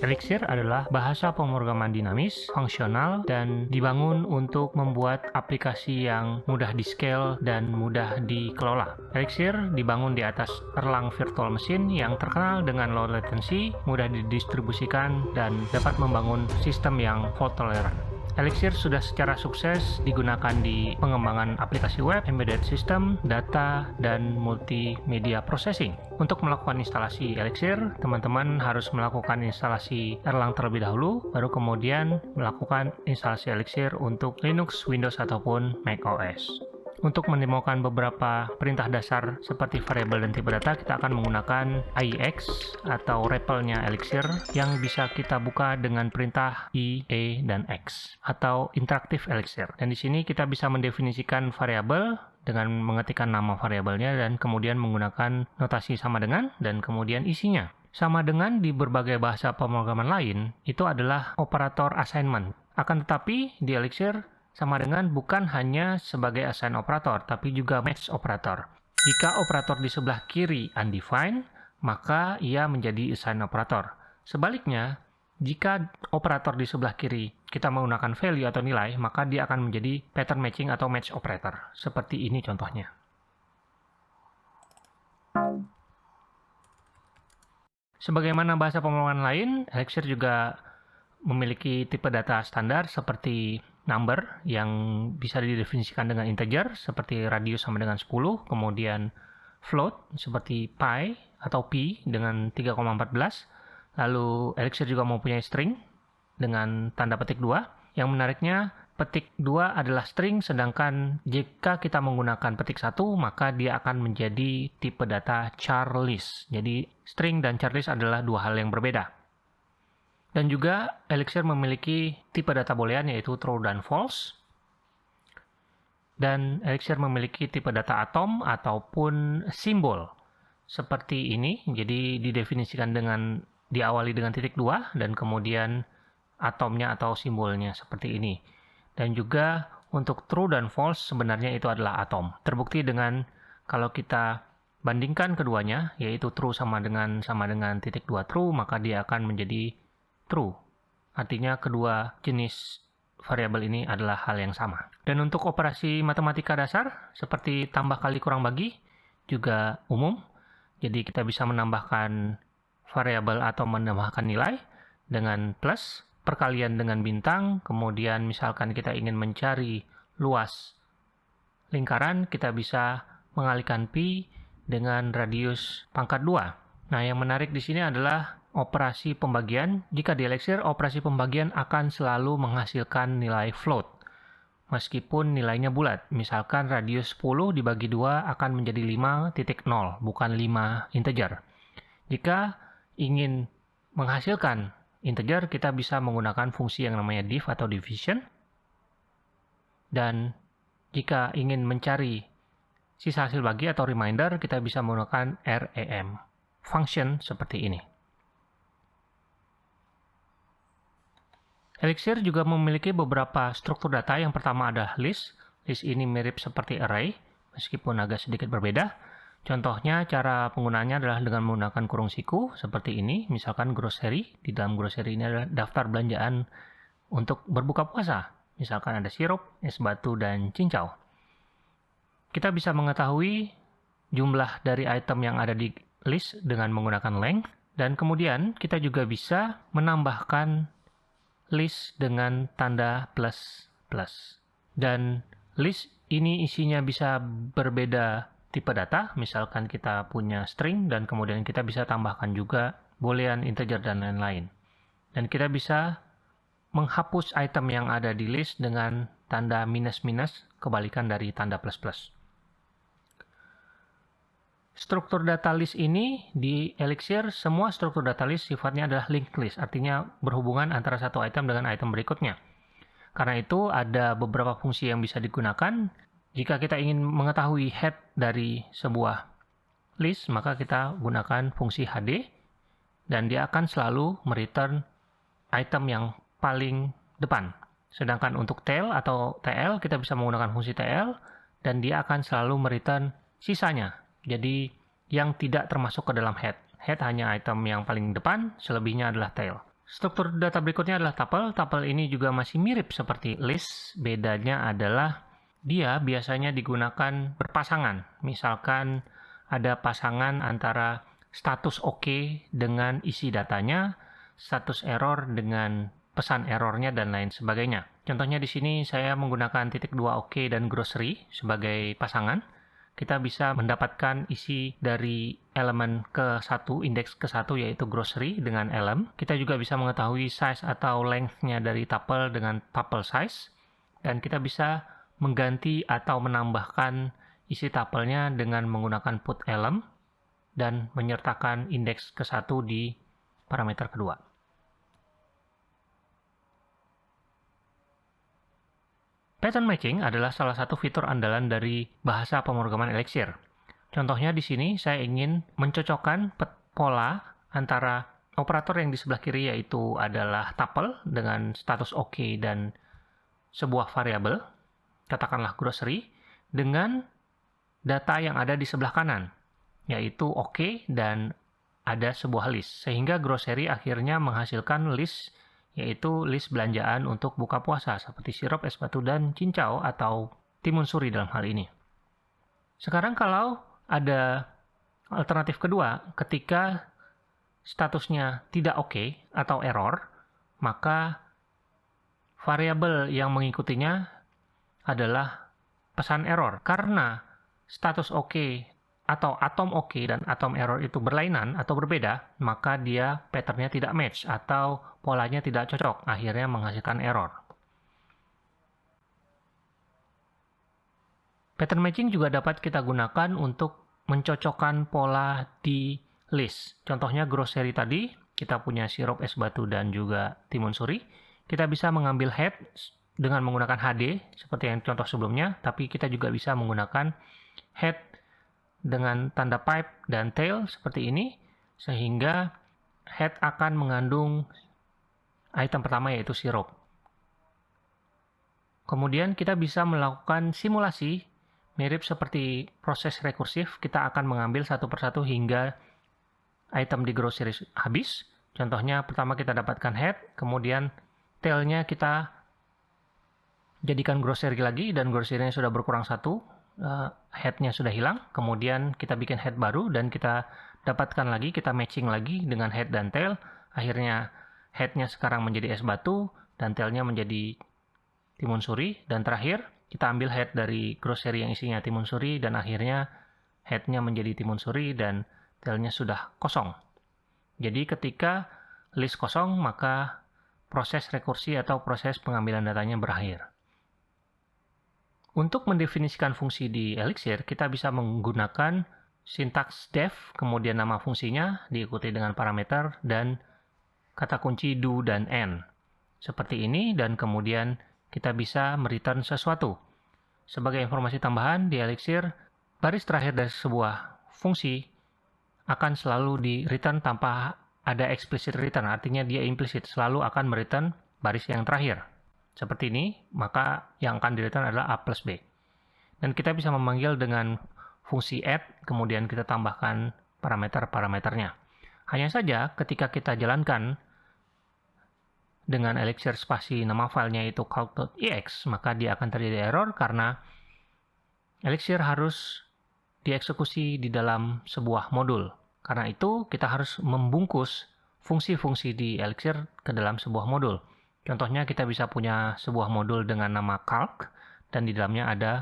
Elixir adalah bahasa pemrograman dinamis, fungsional, dan dibangun untuk membuat aplikasi yang mudah di-scale dan mudah dikelola. Elixir dibangun di atas Erlang Virtual Machine yang terkenal dengan low latency, mudah didistribusikan, dan dapat membangun sistem yang fault tolerant. Elixir sudah secara sukses digunakan di pengembangan aplikasi web, embedded system, data, dan multimedia processing. Untuk melakukan instalasi Elixir, teman-teman harus melakukan instalasi Erlang terlebih dahulu, baru kemudian melakukan instalasi Elixir untuk Linux, Windows, ataupun Mac OS. Untuk menemukan beberapa perintah dasar seperti variabel dan tipe data, kita akan menggunakan IEX atau REPL-nya Elixir yang bisa kita buka dengan perintah I, E, dan X atau interaktif Elixir. Dan di sini kita bisa mendefinisikan variabel dengan mengetikkan nama variabelnya dan kemudian menggunakan notasi sama dengan dan kemudian isinya. Sama dengan di berbagai bahasa pemrograman lain, itu adalah operator assignment. Akan tetapi, di Elixir sama dengan bukan hanya sebagai assign operator, tapi juga match operator. Jika operator di sebelah kiri undefined, maka ia menjadi assign operator. Sebaliknya, jika operator di sebelah kiri kita menggunakan value atau nilai, maka dia akan menjadi pattern matching atau match operator. Seperti ini contohnya. Sebagaimana bahasa pemrograman lain, Elixir juga memiliki tipe data standar seperti number yang bisa didefinisikan dengan integer seperti radius sama dengan 10, kemudian float seperti pi atau pi dengan 3,14, lalu Elixir juga mempunyai string dengan tanda petik 2. Yang menariknya, petik 2 adalah string, sedangkan jika kita menggunakan petik 1, maka dia akan menjadi tipe data char list. Jadi, string dan char list adalah dua hal yang berbeda. Dan juga Elixir memiliki tipe data boolean yaitu true dan false. Dan Elixir memiliki tipe data atom ataupun simbol seperti ini. Jadi didefinisikan dengan diawali dengan titik dua dan kemudian atomnya atau simbolnya seperti ini. Dan juga untuk true dan false sebenarnya itu adalah atom. Terbukti dengan kalau kita bandingkan keduanya yaitu true sama dengan sama dengan titik dua true maka dia akan menjadi true. Artinya kedua jenis variabel ini adalah hal yang sama. Dan untuk operasi matematika dasar seperti tambah kali kurang bagi juga umum. Jadi kita bisa menambahkan variabel atau menambahkan nilai dengan plus, perkalian dengan bintang, kemudian misalkan kita ingin mencari luas lingkaran, kita bisa mengalihkan pi dengan radius pangkat 2. Nah, yang menarik di sini adalah operasi pembagian, jika di Elixir, operasi pembagian akan selalu menghasilkan nilai float. Meskipun nilainya bulat, misalkan radius 10 dibagi 2 akan menjadi 5.0, bukan 5 integer. Jika ingin menghasilkan integer, kita bisa menggunakan fungsi yang namanya div atau division. Dan jika ingin mencari sisa hasil bagi atau reminder, kita bisa menggunakan RAM. Function seperti ini. Elixir juga memiliki beberapa struktur data. Yang pertama ada list. List ini mirip seperti array, meskipun agak sedikit berbeda. Contohnya, cara penggunaannya adalah dengan menggunakan kurung siku, seperti ini. Misalkan grocery, di dalam grocery ini adalah daftar belanjaan untuk berbuka puasa. Misalkan ada sirup, es batu, dan cincau. Kita bisa mengetahui jumlah dari item yang ada di list dengan menggunakan length, dan kemudian kita juga bisa menambahkan list dengan tanda plus plus. Dan list ini isinya bisa berbeda tipe data, misalkan kita punya string dan kemudian kita bisa tambahkan juga boolean, integer, dan lain-lain. Dan kita bisa menghapus item yang ada di list dengan tanda minus-minus, kebalikan dari tanda plus-plus. Struktur data list ini di Elixir, semua struktur data list sifatnya adalah linked list, artinya berhubungan antara satu item dengan item berikutnya. Karena itu ada beberapa fungsi yang bisa digunakan. Jika kita ingin mengetahui head dari sebuah list, maka kita gunakan fungsi HD, dan dia akan selalu mereturn item yang paling depan. Sedangkan untuk tail atau TL, kita bisa menggunakan fungsi TL, dan dia akan selalu mereturn sisanya, jadi yang tidak termasuk ke dalam head. Head hanya item yang paling depan, selebihnya adalah tail. Struktur data berikutnya adalah tuple. Tuple ini juga masih mirip seperti list. Bedanya adalah dia biasanya digunakan berpasangan. Misalkan ada pasangan antara status oke OK dengan isi datanya, status error dengan pesan errornya, dan lain sebagainya. Contohnya di sini saya menggunakan titik dua oke OK dan grocery sebagai pasangan. Kita bisa mendapatkan isi dari elemen ke satu, indeks ke satu yaitu grocery dengan elem. Kita juga bisa mengetahui size atau length-nya dari tuple dengan tuple size. Dan kita bisa mengganti atau menambahkan isi tapelnya dengan menggunakan put element dan menyertakan indeks ke satu di parameter kedua. Pattern matching adalah salah satu fitur andalan dari bahasa pemrograman Elixir. Contohnya di sini saya ingin mencocokkan pola antara operator yang di sebelah kiri yaitu adalah tuple dengan status OK dan sebuah variabel katakanlah grocery, dengan data yang ada di sebelah kanan, yaitu OK dan ada sebuah list. Sehingga grocery akhirnya menghasilkan list, yaitu list belanjaan untuk buka puasa, seperti sirup, es batu, dan cincau atau timun suri dalam hal ini. Sekarang kalau ada alternatif kedua, ketika statusnya tidak oke okay atau error, maka variabel yang mengikutinya adalah pesan error. Karena status oke okay atau atom oke okay dan atom error itu berlainan atau berbeda, maka dia patternnya tidak match atau polanya tidak cocok, akhirnya menghasilkan error. Pattern matching juga dapat kita gunakan untuk mencocokkan pola di list. Contohnya grocery tadi, kita punya sirup es batu dan juga timun suri. Kita bisa mengambil head dengan menggunakan HD seperti yang contoh sebelumnya, tapi kita juga bisa menggunakan head dengan tanda pipe dan tail seperti ini, sehingga head akan mengandung item pertama yaitu sirup. Kemudian kita bisa melakukan simulasi mirip seperti proses rekursif, kita akan mengambil satu persatu hingga item di grocery habis. Contohnya pertama kita dapatkan head, kemudian tailnya kita jadikan grocery lagi dan grocery sudah berkurang satu uh, headnya sudah hilang kemudian kita bikin head baru dan kita dapatkan lagi kita matching lagi dengan head dan tail. Akhirnya headnya sekarang menjadi es batu dan tailnya menjadi timun suri. Dan terakhir kita ambil head dari grocery yang isinya timun suri dan akhirnya headnya menjadi timun suri dan tailnya sudah kosong. Jadi ketika list kosong maka proses rekursi atau proses pengambilan datanya berakhir untuk mendefinisikan fungsi di Elixir, kita bisa menggunakan sintaks def, kemudian nama fungsinya, diikuti dengan parameter, dan kata kunci do dan end. Seperti ini, dan kemudian kita bisa mereturn sesuatu. Sebagai informasi tambahan, di Elixir, baris terakhir dari sebuah fungsi akan selalu di return tanpa ada explicit return, artinya dia implicit, selalu akan mereturn baris yang terakhir seperti ini, maka yang akan di adalah A plus B. Dan kita bisa memanggil dengan fungsi add, kemudian kita tambahkan parameter-parameternya. Hanya saja ketika kita jalankan dengan Elixir spasi nama filenya itu calc.ex, maka dia akan terjadi error karena Elixir harus dieksekusi di dalam sebuah modul. Karena itu, kita harus membungkus fungsi-fungsi di Elixir ke dalam sebuah modul. Contohnya kita bisa punya sebuah modul dengan nama calc dan di dalamnya ada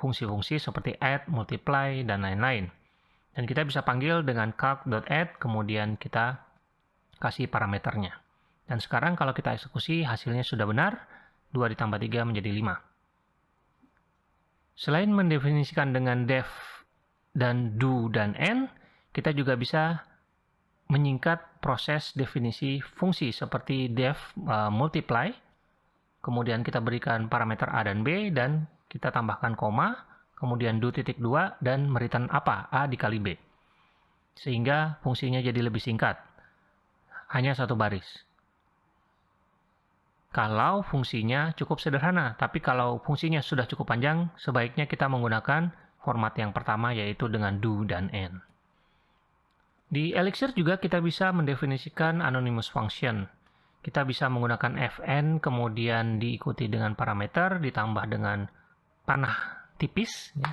fungsi-fungsi seperti add, multiply, dan lain-lain. Dan kita bisa panggil dengan calc.add, kemudian kita kasih parameternya. Dan sekarang kalau kita eksekusi, hasilnya sudah benar, 2 ditambah 3 menjadi 5. Selain mendefinisikan dengan def dan do dan end, kita juga bisa menyingkat proses definisi fungsi seperti def uh, multiply, kemudian kita berikan parameter A dan B, dan kita tambahkan koma, kemudian do titik 2, dan mereturn apa? A dikali B. Sehingga fungsinya jadi lebih singkat. Hanya satu baris. Kalau fungsinya cukup sederhana, tapi kalau fungsinya sudah cukup panjang, sebaiknya kita menggunakan format yang pertama yaitu dengan do dan end. Di Elixir juga kita bisa mendefinisikan anonymous function. Kita bisa menggunakan fn, kemudian diikuti dengan parameter, ditambah dengan panah tipis, ya.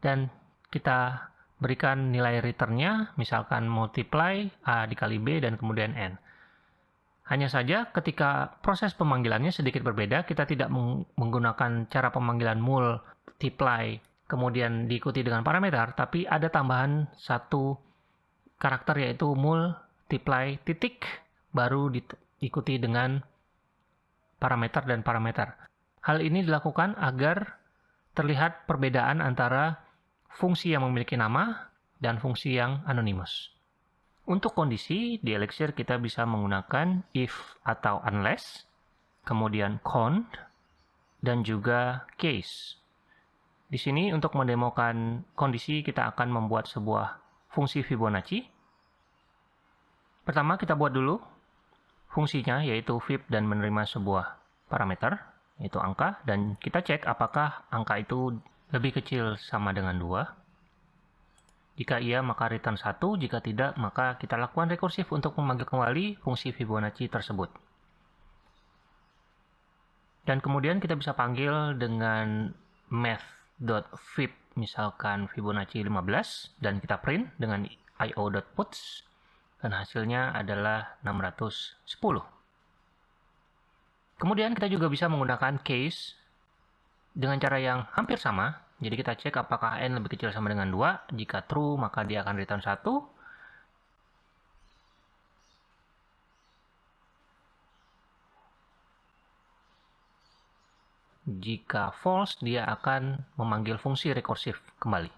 dan kita berikan nilai returnnya, misalkan multiply A dikali B dan kemudian N. Hanya saja ketika proses pemanggilannya sedikit berbeda, kita tidak menggunakan cara pemanggilan multiply kemudian diikuti dengan parameter, tapi ada tambahan satu karakter yaitu multiply titik baru diikuti dengan parameter dan parameter. Hal ini dilakukan agar terlihat perbedaan antara fungsi yang memiliki nama, dan fungsi yang anonymous. Untuk kondisi, di Elixir kita bisa menggunakan if atau unless, kemudian cond, dan juga case. Di sini untuk mendemokan kondisi kita akan membuat sebuah fungsi Fibonacci. Pertama kita buat dulu fungsinya yaitu fib dan menerima sebuah parameter yaitu angka dan kita cek apakah angka itu lebih kecil sama dengan 2. Jika iya, maka return 1. Jika tidak, maka kita lakukan rekursif untuk memanggil kembali fungsi Fibonacci tersebut. Dan kemudian kita bisa panggil dengan math.fib, misalkan Fibonacci 15, dan kita print dengan io.puts, dan hasilnya adalah 610. Kemudian kita juga bisa menggunakan case dengan cara yang hampir sama. Jadi kita cek apakah n lebih kecil sama dengan 2. Jika true, maka dia akan return 1. Jika false, dia akan memanggil fungsi rekursif kembali.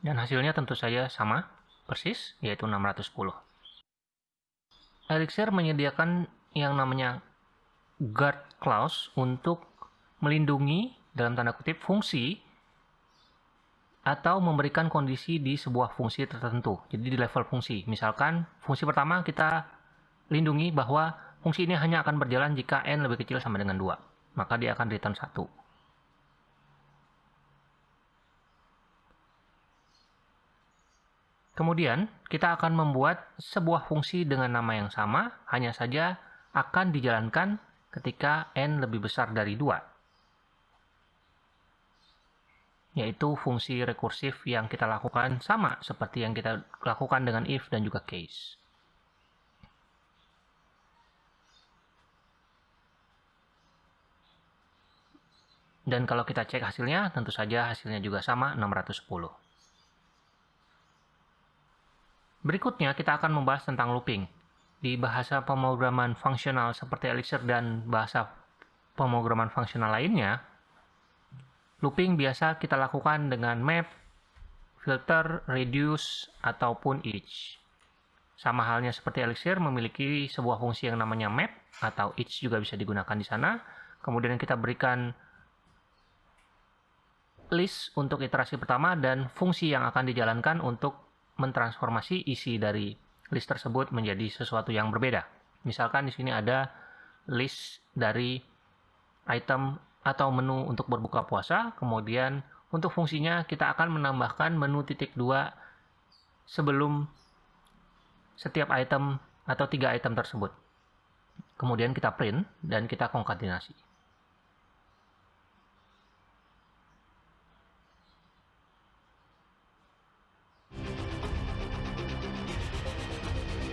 Dan hasilnya tentu saja sama, persis, yaitu 610. Elixir menyediakan yang namanya guard clause untuk melindungi dalam tanda kutip fungsi atau memberikan kondisi di sebuah fungsi tertentu. Jadi di level fungsi. Misalkan fungsi pertama kita lindungi bahwa fungsi ini hanya akan berjalan jika n lebih kecil sama dengan 2. Maka dia akan return 1. Kemudian, kita akan membuat sebuah fungsi dengan nama yang sama, hanya saja akan dijalankan ketika n lebih besar dari 2. Yaitu fungsi rekursif yang kita lakukan sama seperti yang kita lakukan dengan if dan juga case. Dan kalau kita cek hasilnya, tentu saja hasilnya juga sama 610. Berikutnya kita akan membahas tentang looping. Di bahasa pemrograman fungsional seperti Elixir dan bahasa pemrograman fungsional lainnya, looping biasa kita lakukan dengan map, filter, reduce, ataupun each. Sama halnya seperti Elixir memiliki sebuah fungsi yang namanya map atau each juga bisa digunakan di sana. Kemudian kita berikan list untuk iterasi pertama dan fungsi yang akan dijalankan untuk mentransformasi isi dari list tersebut menjadi sesuatu yang berbeda. Misalkan di sini ada list dari item atau menu untuk berbuka puasa, kemudian untuk fungsinya kita akan menambahkan menu titik dua sebelum setiap item atau tiga item tersebut. Kemudian kita print dan kita konkatenasi.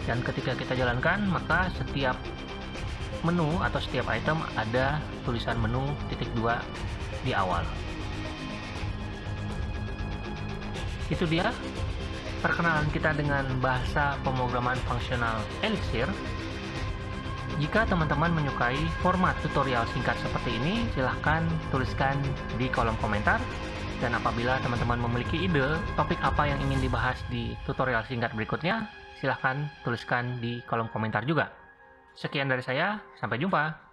dan ketika kita jalankan maka setiap menu atau setiap item ada tulisan menu titik dua di awal. Itu dia perkenalan kita dengan bahasa pemrograman fungsional Elixir. Jika teman-teman menyukai format tutorial singkat seperti ini silahkan tuliskan di kolom komentar. Dan apabila teman-teman memiliki ide topik apa yang ingin dibahas di tutorial singkat berikutnya silahkan tuliskan di kolom komentar juga. Sekian dari saya, sampai jumpa.